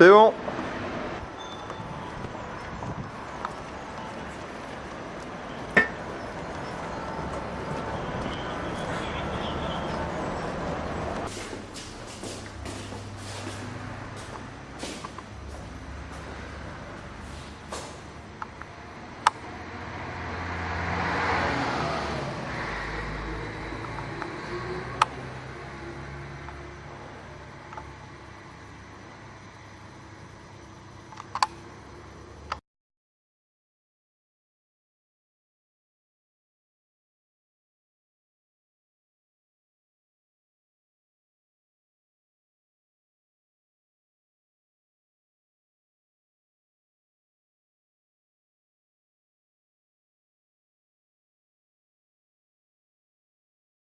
C'est bon